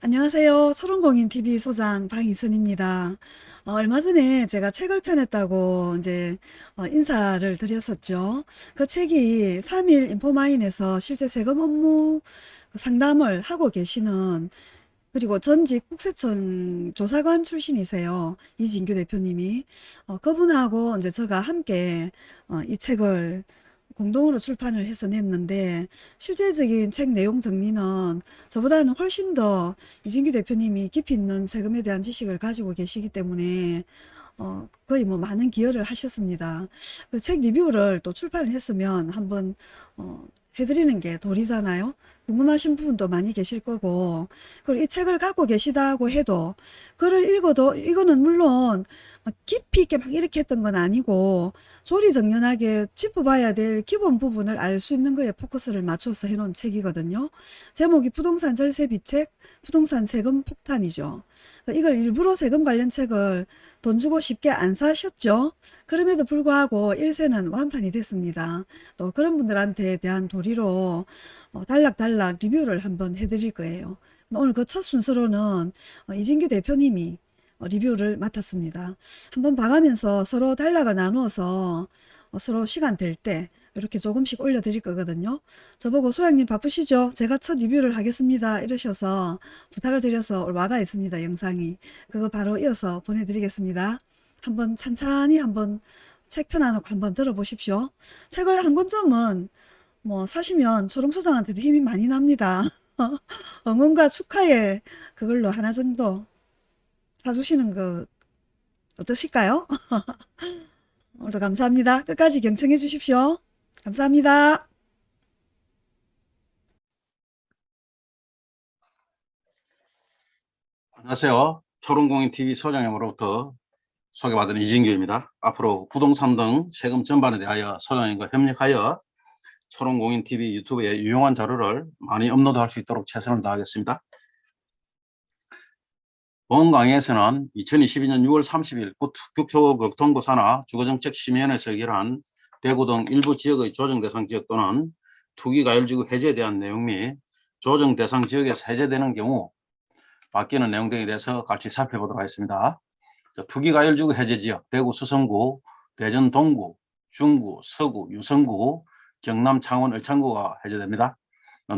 안녕하세요. 초롱공인TV 소장 방희선입니다. 어, 얼마 전에 제가 책을 펴냈다고 이제 어, 인사를 드렸었죠. 그 책이 3일 인포마인에서 실제 세금 업무 상담을 하고 계시는 그리고 전직 국세청 조사관 출신이세요. 이진규 대표님이. 어, 그분하고 이제 제가 함께 어, 이 책을 공동으로 출판을 해서 냈는데 실제적인 책 내용 정리는 저보다는 훨씬 더 이진규 대표님이 깊이 있는 세금에 대한 지식을 가지고 계시기 때문에 어, 거의 뭐 많은 기여를 하셨습니다. 그 책 리뷰를 또 출판을 했으면 한번 어, 해드리는 게 도리잖아요. 궁금하신 부분도 많이 계실 거고 그리고 이 책을 갖고 계시다고 해도 글을 읽어도 이거는 물론 막 깊이 있게 막 이렇게 했던 건 아니고 조리정연하게 짚어봐야 될 기본 부분을 알 수 있는 거에 포커스를 맞춰서 해놓은 책이거든요. 제목이 부동산 절세 비책, 부동산 세금 폭탄이죠. 이걸 일부러 세금 관련 책을 돈 주고 쉽게 안 사셨죠? 그럼에도 불구하고 1세는 완판이 됐습니다. 또 그런 분들한테 대한 도리로 어, 단락 단락 리뷰를 한번 해드릴 거예요. 오늘 그 첫 순서로는 어, 이진규 대표님이 어, 리뷰를 맡았습니다. 한번 봐가면서 서로 단락을 나누어서 서로 시간 될 때 이렇게 조금씩 올려드릴 거거든요. 저보고 소장님 바쁘시죠? 제가 첫 리뷰를 하겠습니다. 이러셔서 부탁을 드려서 와가 있습니다. 영상이. 그거 바로 이어서 보내드리겠습니다. 한번 찬찬히 한번 책 펴놔놓고 한번 들어보십시오. 책을 한 권점은 뭐 사시면 초롱소장한테도 힘이 많이 납니다. 응원과 축하에 그걸로 하나 정도 사주시는 거 어떠실까요? 오늘도 감사합니다. 끝까지 경청해 주십시오. 감사합니다. 안녕하세요. 초롱공인TV 소장님으로부터 소개받은 이진규입니다. 앞으로 부동산 등 세금 전반에 대하여 소장님과 협력하여 초롱공인TV 유튜브에 유용한 자료를 많이 업로드할 수 있도록 최선을 다하겠습니다. 본 강의에서는 2022년 6월 30일 국토 교통부 산하 주거정책 심의위원회에서 의결한 대구 등 일부 지역의 조정 대상 지역 또는 투기가열지구 해제에 대한 내용 및 조정 대상 지역에서 해제되는 경우 바뀌는 내용 등에 대해서 같이 살펴보도록 하겠습니다. 투기가열지구 해제 지역 대구 수성구, 대전 동구, 중구, 서구, 유성구, 경남 창원 을창구가 해제됩니다.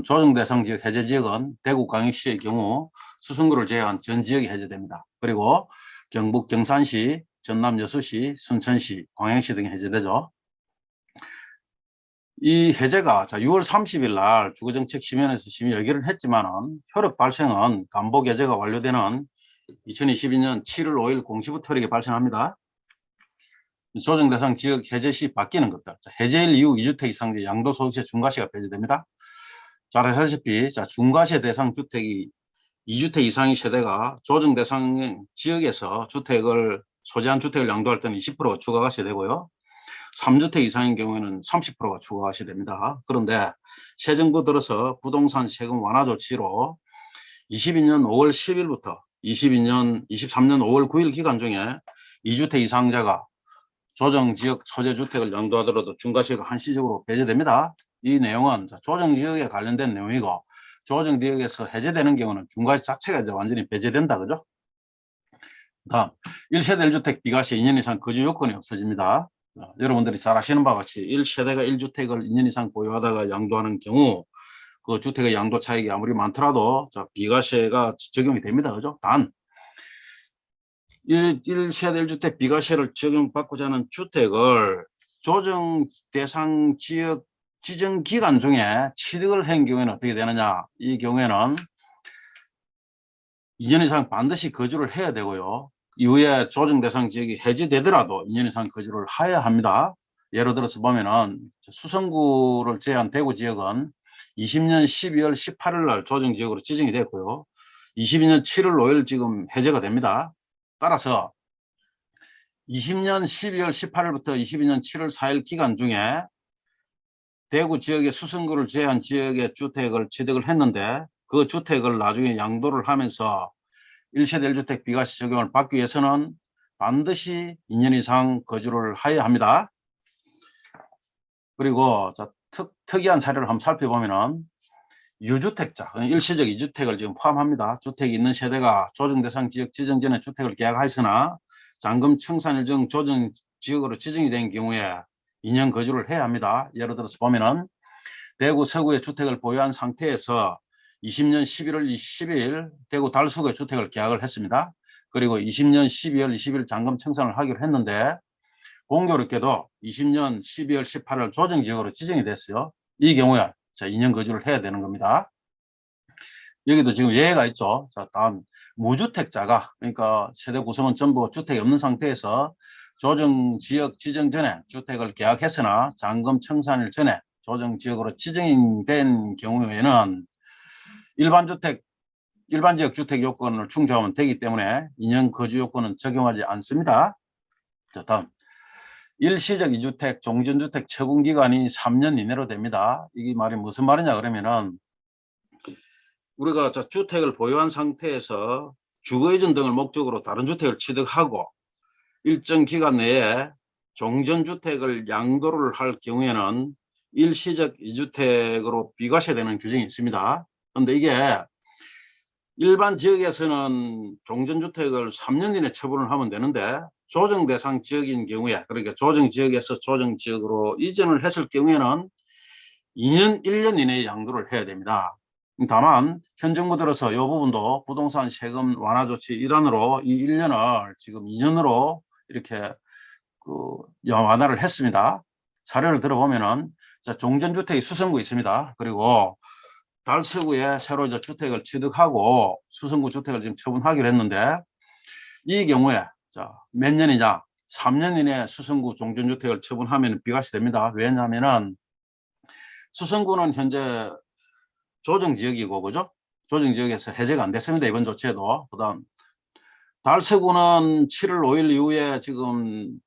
조정 대상 지역 해제 지역은 대구 광역시의 경우 수성구를 제외한 전 지역이 해제됩니다. 그리고 경북 경산시, 전남 여수시, 순천시, 광양시 등이 해제되죠. 이 해제가 자 6월 30일 날 주거정책 심의원에서 심의 의결을 했지만 은 효력 발생은 간복 해제가 완료되는 2022년 7월 5일 공시부터 효력이 발생합니다. 조정 대상 지역 해제 시 바뀌는 것들. 해제일 이후 2주택 이상 양도소득세 중과세가 배제됩니다. 잘 아시다시피 자, 중과세 대상 주택이 2주택 이상의 세대가 조정 대상 지역에서 주택을 소재한 주택을 양도할 때는 20%가 추가가세 되고요. 3주택 이상인 경우에는 30%가 추가하시 됩니다. 그런데 새 정부 들어서 부동산 세금 완화 조치로 22년 5월 10일부터 22년 23년 5월 9일 기간 중에 2주택 이상자가 조정지역 소재주택을 양도하더라도 중과세가 한시적으로 배제됩니다. 이 내용은 조정지역에 관련된 내용이고 조정지역에서 해제되는 경우는 중과세 자체가 이제 완전히 배제된다 그죠? 다음 1세대 1주택 비과세 2년 이상 거주 요건이 없어집니다. 어, 여러분들이 잘 아시는 바와 같이 1세대가 1주택을 2년 이상 보유하다가 양도하는 경우 그 주택의 양도 차익이 아무리 많더라도 자, 비과세가 적용이 됩니다. 그죠? 단 1, 1세대 1주택 비과세를 적용받고자 하는 주택을 조정 대상 지역 지정 기간 중에 취득을 한 경우에는 어떻게 되느냐 이 경우에는 2년 이상 반드시 거주를 해야 되고요 이후에 조정 대상 지역이 해지되더라도 2년 이상 거주를 하여야 합니다. 예를 들어서 보면은 수성구를 제한 대구 지역은 20년 12월 18일 날 조정 지역으로 지정이 됐고요. 22년 7월 5일 지금 해제가 됩니다. 따라서 20년 12월 18일부터 22년 7월 4일 기간 중에 대구 지역의 수성구를 제한 지역의 주택을 취득을 했는데 그 주택을 나중에 양도를 하면서 1세대 1주택 비과세 적용을 받기 위해서는 반드시 2년 이상 거주를 하여야 합니다. 그리고 자, 특, 특이한 사례를 한번 살펴보면 은 유주택자, 일시적 이주택을 지금 포함합니다. 주택이 있는 세대가 조정대상 지역 지정 전에 주택을 계약하였으나 잔금 청산 일정 조정 지역으로 지정이 된 경우에 2년 거주를 해야 합니다. 예를 들어서 보면은 대구 서구에 주택을 보유한 상태에서 20년 11월 20일 대구 달서구에 주택을 계약을 했습니다. 그리고 20년 12월 20일 잔금 청산을 하기로 했는데 공교롭게도 20년 12월 18일 조정지역으로 지정이 됐어요. 이 경우에 자 2년 거주를 해야 되는 겁니다. 여기도 지금 예외가 있죠. 자 다음 무주택자가 그러니까 세대 구성은 전부 주택이 없는 상태에서 조정 지역 지정 전에 주택을 계약했으나 잔금 청산일 전에 조정 지역으로 지정된 경우에는 일반 주택 일반 지역 주택 요건을 충족하면 되기 때문에 2년 거주 요건은 적용하지 않습니다. 자, 다음. 일시적 이주택, 종전주택 처분 기간이 3년 이내로 됩니다. 이게 말이 무슨 말이냐 그러면은 우리가 자, 주택을 보유한 상태에서 주거이전 등을 목적으로 다른 주택을 취득하고 일정 기간 내에 종전주택을 양도를 할 경우에는 일시적 이주택으로 비과세되는 규정이 있습니다. 그런데 이게 일반 지역에서는 종전주택을 3년 이내 처분을 하면 되는데 조정 대상 지역인 경우에 그러니까 조정 지역에서 조정 지역으로 이전을 했을 경우에는 2년 1년 이내에 양도를 해야 됩니다. 다만 현 정부 들어서 이 부분도 부동산 세금 완화 조치 일환으로 이 1년을 지금 2년으로 이렇게 그 완화를 했습니다. 사례를 들어보면은 자, 종전주택이 수성구 있습니다. 그리고 달서구에 새로 이제 주택을 취득하고 수성구 주택을 지금 처분하기로 했는데 이 경우에 자, 몇 년이냐? 3년 이내 수성구 종전주택을 처분하면 비과세 됩니다. 왜냐하면은 수성구는 현재 조정지역이고 그죠? 조정지역에서 해제가 안 됐습니다. 이번 조치에도. 그 다음 달서구는 7월 5일 이후에 지금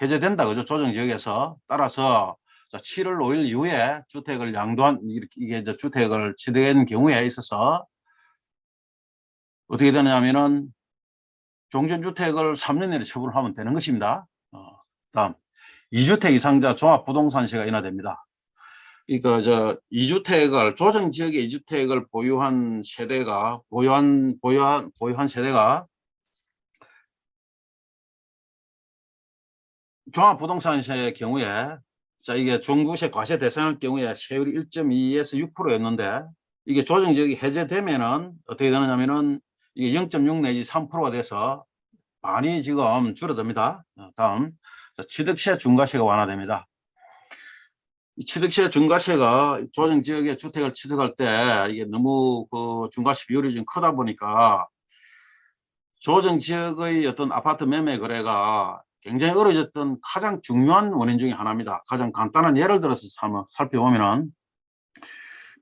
해제된다 그죠? 조정지역에서 따라서 자, 7월 5일 이후에 주택을 양도한 이게 이제 주택을 취득한 경우에 있어서 어떻게 되느냐면은 종전주택을 3년 내에 처분을 하면 되는 것입니다. 어, 다음 2주택 이상자 종합부동산세가 인하됩니다. 그러니까 저 2주택을 조정 지역의 2주택을 보유한 세대가 보유한 보유한 보유한 세대가 종합부동산세의 경우에 자 이게 중구세 과세 대상일 경우에 세율이 1.2에서 6%였는데 이게 조정 지역이 해제되면은 어떻게 되느냐면은 이게 0.6 내지 3%가 돼서 많이 지금 줄어듭니다. 어, 다음 자, 취득세 중과세가 완화됩니다. 이 취득세 중과세가 조정 지역의 주택을 취득할 때 이게 너무 그 중과세 비율이 좀 크다 보니까 조정 지역의 어떤 아파트 매매 거래가 굉장히 어려졌던 가장 중요한 원인 중에 하나입니다. 가장 간단한 예를 들어서 한번 살펴보면은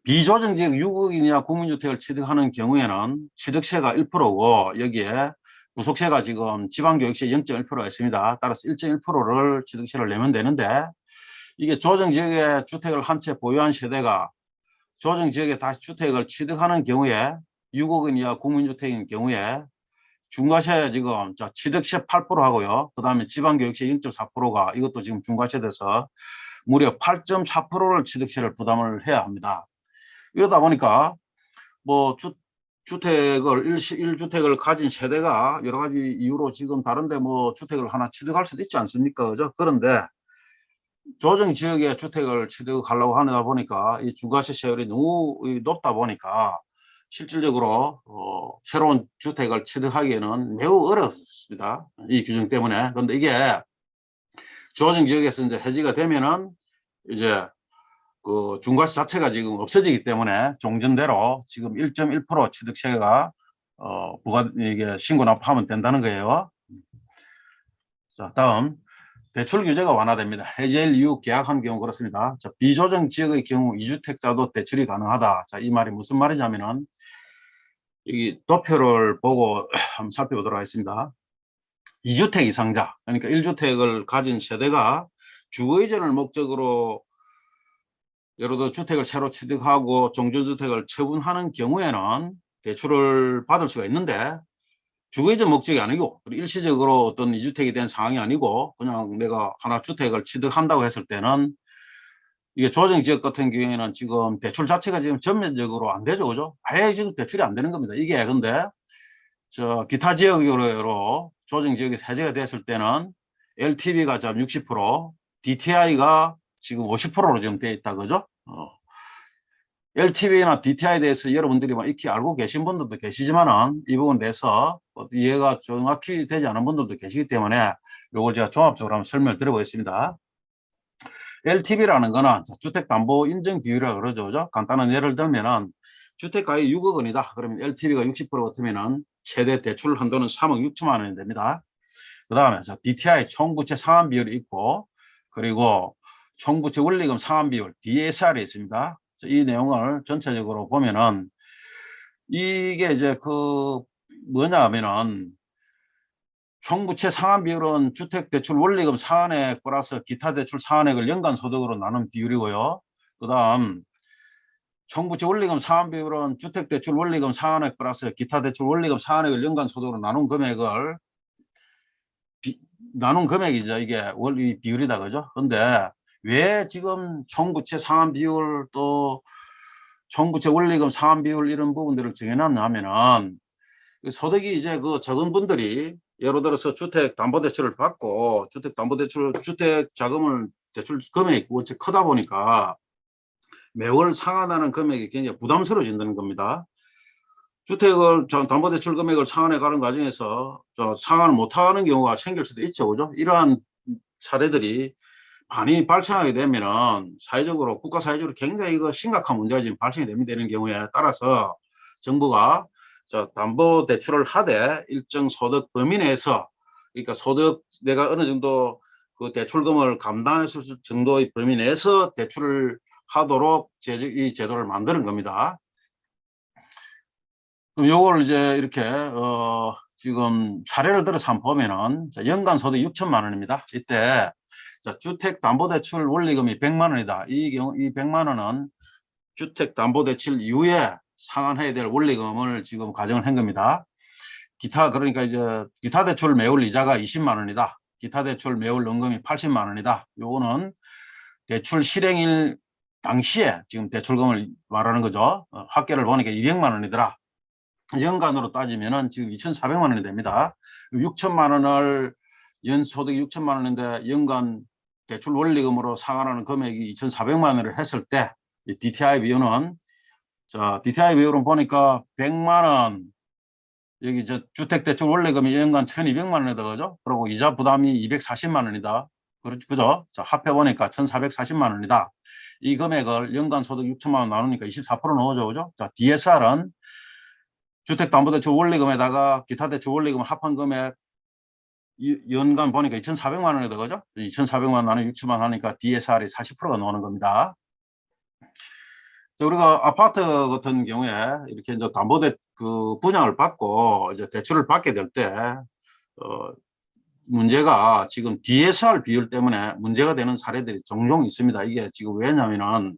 비조정 지역 6억인 이하 국민주택을 취득하는 경우에는 취득세가 1%고 여기에 구속세가 지금 지방교육세 0.1%가 있습니다. 따라서 1.1%를 취득세를 내면 되는데 이게 조정지역에 주택을 한 채 보유한 세대가 조정지역에 다시 주택을 취득하는 경우에 6억원 이하 국민주택인 경우에 중과세 지금 자 취득세 8% 하고요. 그 다음에 지방교육세 0.4%가 이것도 지금 중과세 돼서 무려 8.4%를 취득세를 부담을 해야 합니다. 이러다 보니까 뭐 주, 주택을 일시 1주택을 가진 세대가 여러 가지 이유로 지금 다른데 뭐 주택을 하나 취득할 수도 있지 않습니까? 그죠? 그런데 조정 지역에 주택을 취득하려고 하다 보니까 이 중과세 세율이 너무 높다 보니까 실질적으로 어, 새로운 주택을 취득하기에는 매우 어렵습니다. 이 규정 때문에. 그런데 이게 조정 지역에서 이제 해지가 되면은 이제 그 중과세 자체가 지금 없어지기 때문에 종전대로 지금 1.1% 취득세가 어 부과 이게 신고 납부하면 된다는 거예요. 자 다음 대출 규제가 완화됩니다. 해제일 이후 계약한 경우 그렇습니다. 자, 비조정 지역의 경우 이주택자도 대출이 가능하다. 자, 이 말이 무슨 말이냐면은 이 도표를 보고 한번 살펴보도록 하겠습니다. 2주택 이상자, 그러니까 1주택을 가진 세대가 주거이전을 목적으로 예를 들어 주택을 새로 취득하고 종전주택을 처분하는 경우에는 대출을 받을 수가 있는데 주거이전 목적이 아니고 일시적으로 어떤 이주택이 된 상황이 아니고 그냥 내가 하나 주택을 취득한다고 했을 때는 이게 조정 지역 같은 경우에는 지금 대출 자체가 지금 전면적으로 안 되죠. 그죠? 아예 지금 대출이 안 되는 겁니다. 이게 근데 저 기타 지역으로 조정 지역이 해제가 됐을 때는 LTV가 지금 60%, DTI가 지금 50%로 지금 돼 있다 그죠? 어. LTV나 DTI에 대해서 여러분들이 뭐 익히 알고 계신 분들도 계시지만은 이 부분에 대해서 뭐 이해가 정확히 되지 않은 분들도 계시기 때문에 요걸 제가 종합적으로 한번 설명을 드려보겠습니다. LTV라는 거는 주택담보 인증 비율이라고 그러죠. 그죠? 간단한 예를 들면은 주택가액 6억 원이다. 그러면 LTV가 60% 같으면은 최대 대출 한도는 3억 6천만 원이 됩니다. 그 다음에 DTI 총부채 상환 비율이 있고 그리고 총부채 원리금 상환 비율 DSR이 있습니다. 이 내용을 전체적으로 보면은 이게 이제 그 뭐냐 하면은 총부채 상환 비율은 주택대출 원리금 상환액 플러스 기타 대출 상환액을 연간 소득으로 나눈 비율이고요. 그 다음 총부채 원리금 상환 비율은 주택대출 원리금 상환액 플러스 기타 대출 원리금 상환액을 연간 소득으로 나눈 금액을 비, 나눈 금액이죠. 이게 원리 비율이다 그죠? 근데 왜 지금 총부채 상환 비율 또 총부채 원리금 상환 비율 이런 부분들을 정해놨냐면은 그 소득이 이제 그 적은 분들이 예를 들어서 주택담보대출을 받고 주택담보대출 주택 자금을 대출 금액이 원체 크다 보니까 매월 상환하는 금액이 굉장히 부담스러워진다는 겁니다. 주택을 저 담보대출 금액을 상환해 가는 과정에서 저 상환을 못하는 경우가 생길 수도 있죠, 그죠? 이러한 사례들이 많이 발생하게 되면은 사회적으로 국가 사회적으로 굉장히 그 심각한 문제가 지금 발생이 됩니다. 되는 경우에 따라서 정부가 저 담보 대출을 하되 일정 소득 범위 내에서 그러니까 소득 내가 어느 정도 그 대출금을 감당할 수 있을 정도의 범위 내에서 대출을 하도록 제이 제도를 만드는 겁니다. 그럼 요걸 이제 이렇게 어 지금 사례를 들어서 한번 보면은 자, 연간 소득 6천만 원입니다. 이때 자, 주택담보대출 원리금이 100만 원이다. 이 경우 이 100만 원은 주택담보대출 이후에 상환해야 될 원리금을 지금 가정을 한 겁니다. 기타 그러니까 이제 기타 대출 매월 이자가 20만 원이다. 기타 대출 매월 연금이 80만 원이다. 요거는 대출 실행일 당시에 지금 대출금을 말하는 거죠. 어, 합계를 보니까 200만 원이더라. 연간으로 따지면은 지금 2,400만 원이 됩니다. 6천만 원을 연소득 6천만 원인데 연간 대출 원리금으로 상환하는 금액이 2,400만 원을 했을 때 DTI 비율은 자 DTI 비율은 보니까 100만 원 여기 저 주택대출 원리금이 연간 1,200만 원이다 그죠? 그리고 이자 부담이 240만 원이다. 그죠? 자 합해 보니까 1,440만 원이다. 이 금액을 연간 소득 6천만 원 나누니까 24% 나오죠, 그죠? 자 DSR은 주택담보대출 원리금에다가 기타 대출 원리금을 합한 금액 이- 연간 보니까 2,400만 원이다 그죠? 2,400만 원 나누 6천만 원 하니까 DSR이 40%가 나오는 겁니다. 자, 우리가 아파트 같은 경우에 이렇게 이제 담보대 그 분양을 받고 이제 대출을 받게 될 때 어, 문제가 지금 DSR 비율 때문에 문제가 되는 사례들이 종종 있습니다. 이게 지금 왜냐면은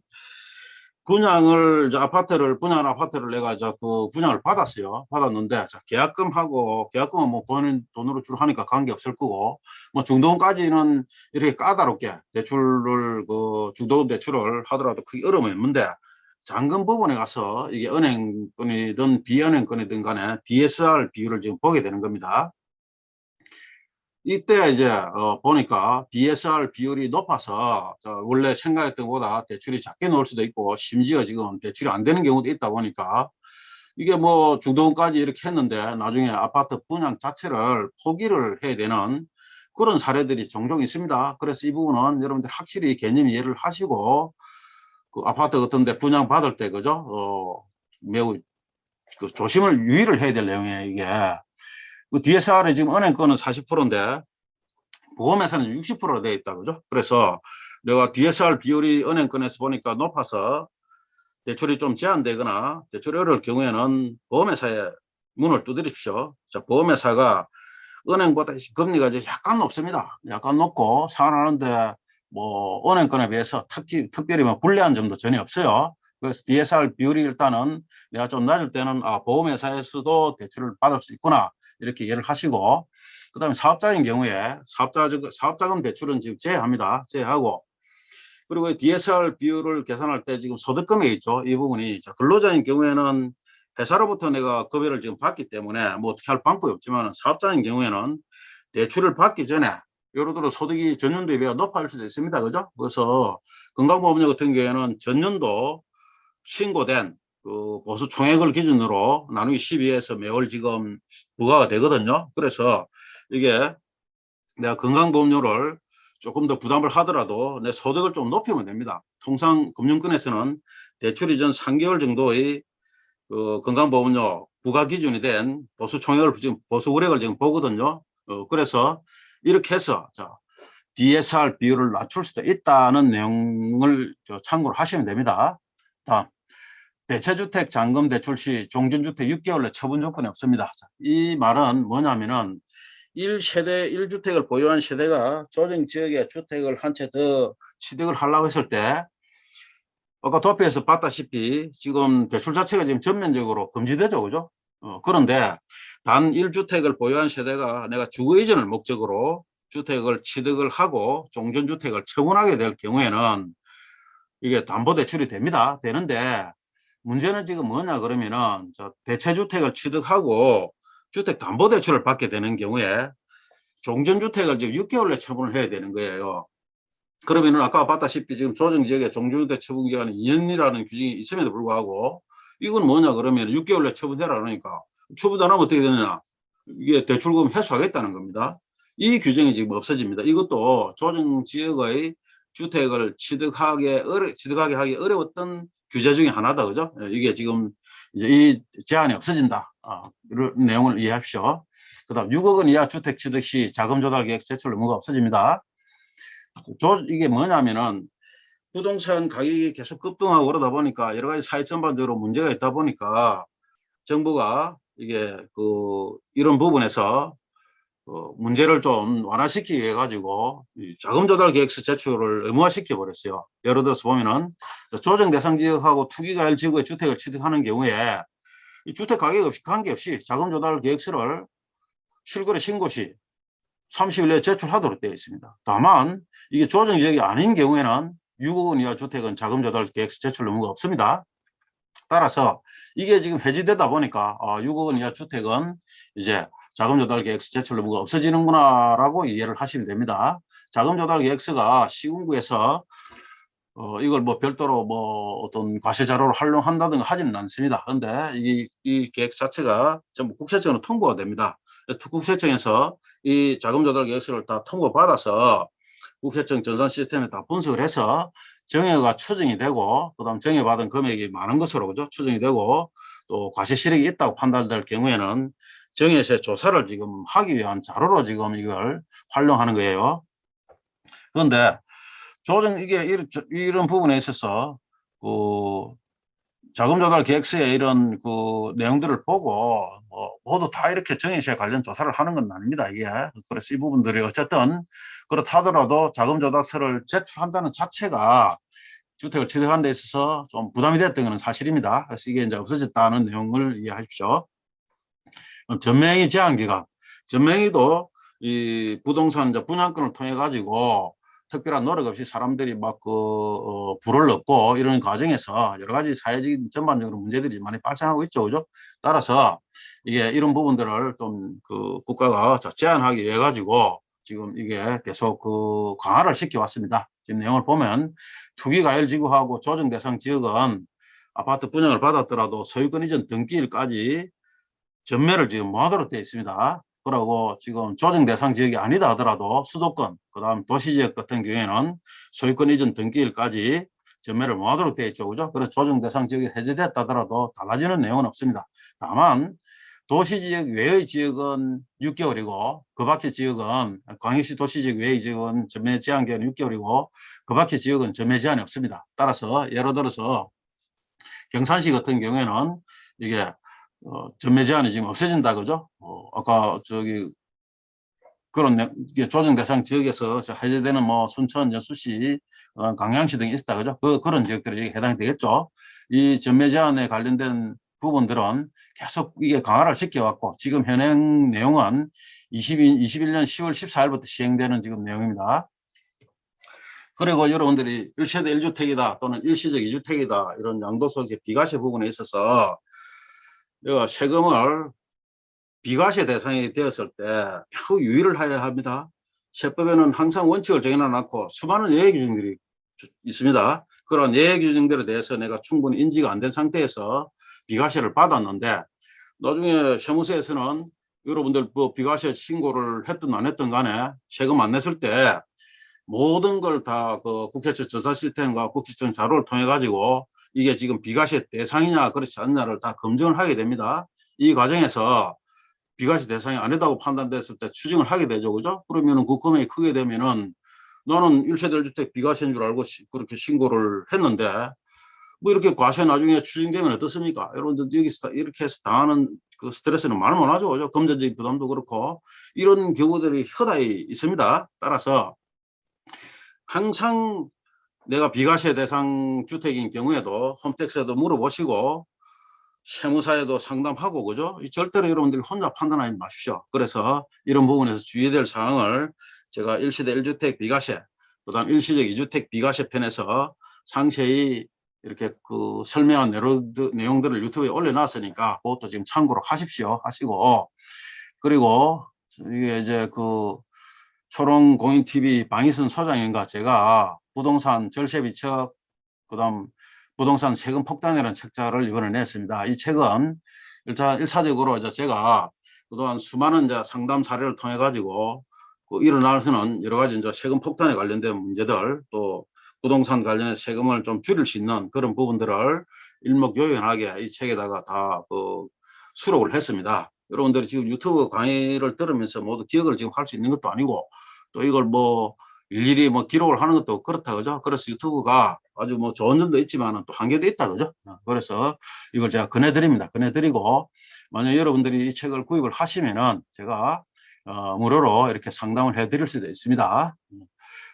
분양을 아파트를 분양 아파트를 내가 저그 분양을 받았어요. 받았는데 자, 계약금하고 계약금은 뭐 본인 돈으로 줄 하니까 관계 없을 거고 뭐 중도금까지는 이렇게 까다롭게 대출을 그 중도금 대출을 하더라도 크게 어려움이 없는데 잔금 부분에 가서 이게 은행권이든 비은행권이든 간에 DSR 비율을 지금 보게 되는 겁니다. 이때 이제 어 보니까 DSR 비율이 높아서 저 원래 생각했던 것보다 대출이 작게 나올 수도 있고 심지어 지금 대출이 안 되는 경우도 있다 보니까 이게 뭐 중도금까지 이렇게 했는데 나중에 아파트 분양 자체를 포기를 해야 되는 그런 사례들이 종종 있습니다. 그래서 이 부분은 여러분들 확실히 개념 이해를 하시고 그 아파트 같은 데 분양 받을 때 그죠? 어 매우 그 조심을 유의를 해야 될 내용이에요, 이게. 그 DSR에 지금 은행권은 40%인데 보험회사는 60%로 되어 있다 그죠? 그래서 내가 DSR 비율이 은행권에서 보니까 높아서 대출이 좀 제한되거나 대출이 어려울 경우에는 보험회사에 문을 두드리십시오. 자, 보험회사가 은행보다 금리가 이제 약간 높습니다. 약간 높고 상환하는데 뭐 은행권에 비해서 특히 특별히 뭐 불리한 점도 전혀 없어요. 그래서 DSR 비율이 일단은 내가 좀 낮을 때는 아 보험회사에서도 대출을 받을 수 있구나 이렇게 이해를 하시고 그 다음에 사업자인 경우에 사업자 사업자금 대출은 지금 제외합니다. 제외하고 그리고 이 DSR 비율을 계산할 때 지금 소득금액 있죠. 이 부분이 자, 근로자인 경우에는 회사로부터 내가 급여를 지금 받기 때문에 뭐 어떻게 할 방법이 없지만 사업자인 경우에는 대출을 받기 전에 예를 들어 소득이 전년도에 비해 높아질 수도 있습니다. 그죠? 그래서 건강보험료 같은 경우에는 전년도 신고된 그 보수 총액을 기준으로 나누기 12에서 매월 지금 부과가 되거든요. 그래서 이게 내가 건강보험료를 조금 더 부담을 하더라도 내 소득을 좀 높이면 됩니다. 통상 금융권에서는 대출 이전 3개월 정도의 그 건강보험료 부과 기준이 된 보수 총액을 지금 보수 우액을 지금 보거든요. 어, 그래서 이렇게 해서 자, DSR 비율을 낮출 수도 있다는 내용을 저 참고를 하시면 됩니다. 다음 대체주택 잔금 대출 시 종전주택 6개월 내 처분 조건이 없습니다. 자, 이 말은 뭐냐면은 1세대 1주택을 보유한 세대가 조정 지역에 주택을 한 채 더 취득을 하려고 했을 때 아까 도표에서 봤다시피 지금 대출 자체가 지금 전면적으로 금지되죠. 그죠? 어, 그런데 단 1주택을 보유한 세대가 내가 주거 이전을 목적으로 주택을 취득을 하고 종전주택을 처분하게 될 경우에는 이게 담보대출이 됩니다. 되는데 문제는 지금 뭐냐 그러면은 저 대체주택을 취득하고 주택담보대출을 받게 되는 경우에 종전주택을 지금 6개월 내 처분을 해야 되는 거예요. 그러면은 아까 봤다시피 지금 조정지역에 종전주택 처분 기간이 2년이라는 규정이 있음에도 불구하고 이건 뭐냐 그러면 6개월 내 처분해라 그러니까 처분 안 하면 어떻게 되느냐 이게 대출금 회수하겠다는 겁니다. 이 규정이 지금 없어집니다. 이것도 조정지역의 주택을 취득하게 어려, 취득하게 하기 어려웠던 규제 중에 하나다 그죠? 예, 이게 지금 이제 이 제한이 없어진다. 아, 이런 내용을 이해하십시오. 그 다음 6억 원 이하 주택 취득 시 자금 조달 계획 제출 의무가 없어집니다. 조, 이게 뭐냐면은 부동산 가격이 계속 급등하고 그러다 보니까 여러 가지 사회 전반적으로 문제가 있다 보니까 정부가 이게 그 이런 부분에서 어, 문제를 좀 완화시키기 위해 가지고 이 자금 조달 계획서 제출을 의무화시켜 버렸어요. 예를 들어서 보면은 조정 대상 지역하고 투기가일 지구의 주택을 취득하는 경우에 이 주택 가격 없이 관계없이 자금 조달 계획서를 실거래 신고 시 30일 내에 제출하도록 되어 있습니다. 다만 이게 조정 지역이 아닌 경우에는 6억 원 이하 주택은 자금 조달 계획서 제출 의무가 없습니다. 따라서 이게 지금 해지되다 보니까 아, 6억 원 이하 주택은 이제 자금 조달 계획서 제출 의무가 없어지는구나 라고 이해를 하시면 됩니다. 자금 조달 계획서가 시군구에서 어, 이걸 뭐 별도로 뭐 어떤 과세 자료로 활용한다든가 하지는 않습니다. 그런데 이, 이 계획 자체가 전부 국세청으로 통보가 됩니다. 그래서 국세청에서 이 자금 조달 계획서를 다 통보받아서 국세청 전산 시스템에 다 분석을 해서 정액가 추정이 되고 그다음 정액받은 금액이 많은 것으로 그죠 추정이 되고 또 과세 실익이 있다고 판단될 경우에는 정액세 조사를 지금 하기 위한 자료로 지금 이걸 활용하는 거예요. 그런데 조정 이게 이런, 이런 부분에 있어서 그 자금 조달 계획서에 이런 그 내용들을 보고 뭐 모두 다 이렇게 정의시에 관련 조사를 하는 건 아닙니다. 이게 그래서 이 부분들이 어쨌든 그렇다더라도 자금 조달서를 제출한다는 자체가 주택을 취득하는 데 있어서 좀 부담이 됐던 것은 사실입니다. 그래서 이게 이제 없어졌다는 내용을 이해하십시오. 전명의 제한 기간, 전명의도 이 부동산 분양권을 통해 가지고 특별한 노력 없이 사람들이 막그 어, 불을 넣고 이런 과정에서 여러 가지 사회적인 전반적으로 문제들이 많이 발생하고 있죠, 그죠? 따라서 이게 이런 부분들을 좀 그 국가가 제한하기 위해 가지고 지금 이게 계속 그 강화를 시켜 왔습니다. 지금 내용을 보면 투기가열 지구하고 조정 대상 지역은 아파트 분양을 받았더라도 소유권 이전 등기일까지 전매를 지금 못하도록 되어 있습니다. 그러고 지금 조정 대상 지역이 아니다 하더라도 수도권, 그 다음 도시지역 같은 경우에는 소유권 이전 등기일까지 전매를 못하도록 되어 있죠. 그죠? 그래서 조정 대상 지역이 해제됐다 하더라도 달라지는 내용은 없습니다. 다만 도시지역 외의 지역은 6개월이고 그 밖의 지역은 광역시 도시지역 외의 지역은 전매 제한 기간은 6개월이고 그 밖의 지역은 전매 제한이 없습니다. 따라서 예를 들어서 경산시 같은 경우에는 이게 어, 전매 제한이 지금 없어진다 그죠? 어, 아까 저기 그런 조정 대상 지역에서 저 해제되는 뭐 순천, 여수시, 어, 강양시 등이 있다 그죠? 그 그런 지역들이 해당이 되겠죠. 이 전매 제한에 관련된 부분들은 계속 이게 강화를 시켜왔고 지금 현행 내용은 22, 21년 10월 14일부터 시행되는 지금 내용입니다. 그리고 여러분들이 1세대 1주택이다 또는 일시적 2주택이다 이런 양도소득의 비과세 부분에 있어서 내가 세금을 비과세 대상이 되었을 때 매우 유의를 해야 합니다. 세법에는 항상 원칙을 정해놔놓고 수많은 예외 규정들이 주- 있습니다. 그런 예외 규정들에 대해서 내가 충분히 인지가 안 된 상태에서 비과세를 받았는데 나중에 세무서에서는 여러분들 뭐 비과세 신고를 했든 안 했든 간에 세금 안 냈을 때 모든 걸 다 그 국세청 조사 시스템과 국세청 자료를 통해 가지고 이게 지금 비과세 대상이냐 그렇지 않냐를 다 검증을 하게 됩니다. 이 과정에서 비과세 대상이 아니다고 판단됐을 때 추징을 하게 되죠. 그죠? 그러면은 그 금액이 크게 되면은 나는 1세대 1주택 비과세인 줄 알고 시- 그렇게 신고를 했는데 뭐 이렇게 과세 나중에 추징되면 어떻습니까? 여러분들 여기서 다 이렇게 해서 당하는 그 스트레스는 말 못하죠. 그죠? 금전적인 부담도 그렇고 이런 경우들이 허다히 있습니다. 따라서 항상 내가 비과세 대상 주택인 경우에도 홈택스에도 물어보시고 세무사에도 상담하고 그죠? 이 절대로 여러분들이 혼자 판단하지 마십시오. 그래서 이런 부분에서 주의해야 될 사항을 제가 일시대 1주택 비과세, 그다음 일시적 2주택 비과세 편에서 상세히 이렇게 그 설명한 내용들- 내용들을 유튜브에 올려놨으니까 그것도 지금 참고로 하십시오. 하시고 그리고 이게 이제 그 초롱공인TV 방희순 소장인가 제가 부동산 절세비척 그다음 부동산 세금 폭탄이라는 책자를 이번에 냈습니다. 이 책은 일차 일차적으로 이제 제가 그동안 수많은 이제 상담 사례를 통해 가지고 그 일어나서는 여러 가지 이제 세금 폭탄에 관련된 문제들 또 부동산 관련해 세금을 좀 줄일 수 있는 그런 부분들을 일목요연하게 이 책에다가 다 그 수록을 했습니다. 여러분들이 지금 유튜브 강의를 들으면서 모두 기억을 지금 할 수 있는 것도 아니고 또 이걸 뭐 일일이 뭐 기록을 하는 것도 그렇다 그죠? 그래서 유튜브가 아주 뭐 좋은 점도 있지만 또 한계도 있다 그죠? 어, 그래서 이걸 제가 권해드립니다. 권해드리고 만약 여러분들이 이 책을 구입을 하시면은 제가 어, 무료로 이렇게 상담을 해드릴 수도 있습니다. 음,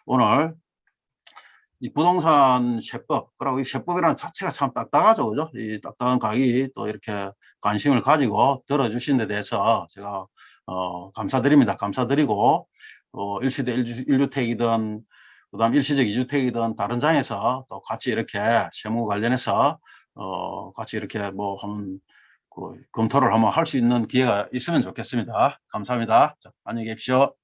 오늘 이 부동산 세법, 그리고 이 세법이라는 자체가 참 딱딱하죠, 그죠? 이 딱딱한 강의 또 이렇게 관심을 가지고 들어주신 데 대해서 제가 어, 감사드립니다. 감사드리고 어, 일시대 일주, 1주택이든 그다음 일시적 2주택이든 다른 장에서 또 같이 이렇게 세무 관련해서 어, 같이 이렇게 뭐 한번 그 검토를 한번 할 수 있는 기회가 있으면 좋겠습니다. 감사합니다. 자, 안녕히 계십시오.